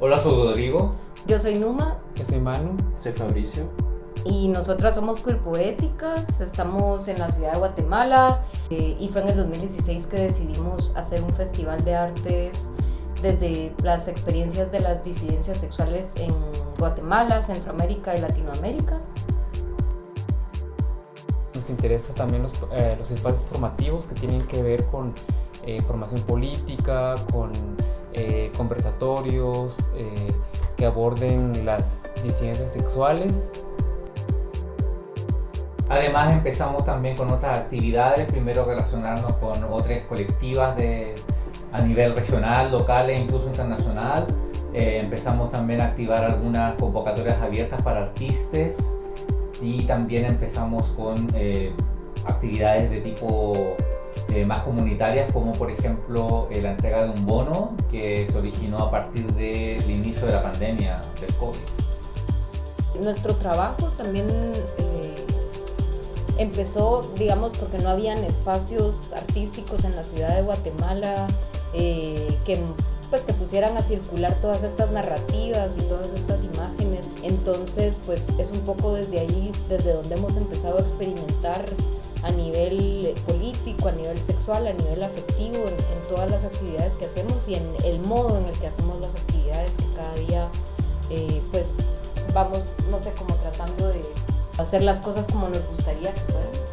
Hola, soy Rodrigo. Yo soy Numa. Yo soy Manu. Soy Fabricio. Y nosotras somos Poéticas, estamos en la ciudad de Guatemala eh, y fue en el 2016 que decidimos hacer un festival de artes desde las experiencias de las disidencias sexuales en Guatemala, Centroamérica y Latinoamérica. Nos interesa también los, eh, los espacios formativos que tienen que ver con eh, formación política, con eh, conversatorios que aborden las disidencias sexuales. Además empezamos también con otras actividades, primero relacionarnos con otras colectivas de, a nivel regional, local e incluso internacional. empezamos también a activar algunas convocatorias abiertas para artistas y también empezamos con eh, actividades de tipo eh, más comunitarias como por ejemplo eh, la entrega de un bono que se originó a partir del inicio de la pandemia del COVID. Nuestro trabajo también empezó, digamos, porque no habían espacios artísticos en la ciudad de Guatemala que pues que pusieran a circular todas estas narrativas y todas estas imágenes. Entonces, pues es un poco desde ahí, desde donde hemos empezado a experimentar a nivel político, a nivel sexual, a nivel afectivo, en, todas las actividades que hacemos y en el modo en el que hacemos las actividades que cada día, eh, pues vamos, no sé, como tratando de hacer las cosas como nos gustaría que fueran.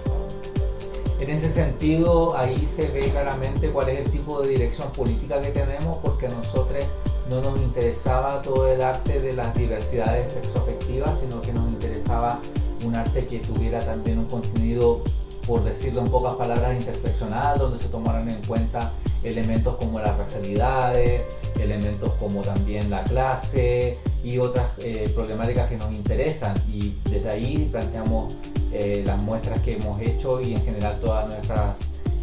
En ese sentido, ahí se ve claramente cuál es el tipo de dirección política que tenemos, porque a nosotros no nos interesaba todo el arte de las diversidades sexoafectivas, sino que nos interesaba un arte que tuviera también un contenido, por decirlo en pocas palabras, interseccional, donde se tomaran en cuenta elementos como las racialidades, elementos como también la clase y otras eh, problemáticas que nos interesan. Y desde ahí planteamos eh, las muestras que hemos hecho y en general todas nuestras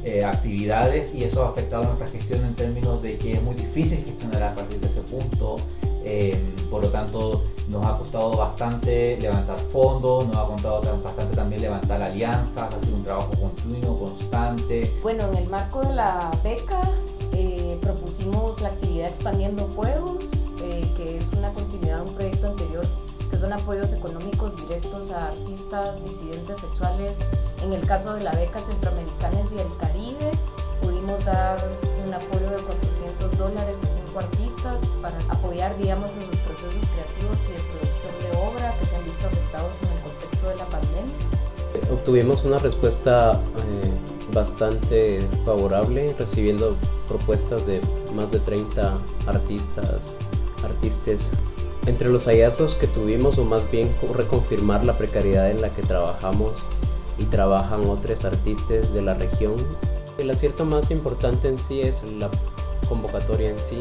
eh, actividades y eso ha afectado nuestra gestión en términos de que es muy difícil gestionar a partir de ese punto. Eh, por lo tanto, nos ha costado bastante levantar fondos, nos ha costado bastante también levantar alianzas, hacer un trabajo continuo, constante. Bueno, en el marco de la beca propusimos la actividad Expandiendo Fuegos, que es una continuidad de un proyecto anterior son apoyos económicos directos a artistas disidentes sexuales. En el caso de la beca Centroamericanas y el Caribe, pudimos dar un digamos, en sus procesos creativos y de producción de obra que se han visto afectados en el contexto de la pandemia. Obtuvimos una respuesta eh, bastante favorable, recibiendo propuestas de más de 30 artistas, artistas entre los hallazgos que tuvimos, o más bien reconfirmar la precariedad en la que trabajamos y trabajan otros artistas de la región. El acierto más importante en sí es la convocatoria en sí,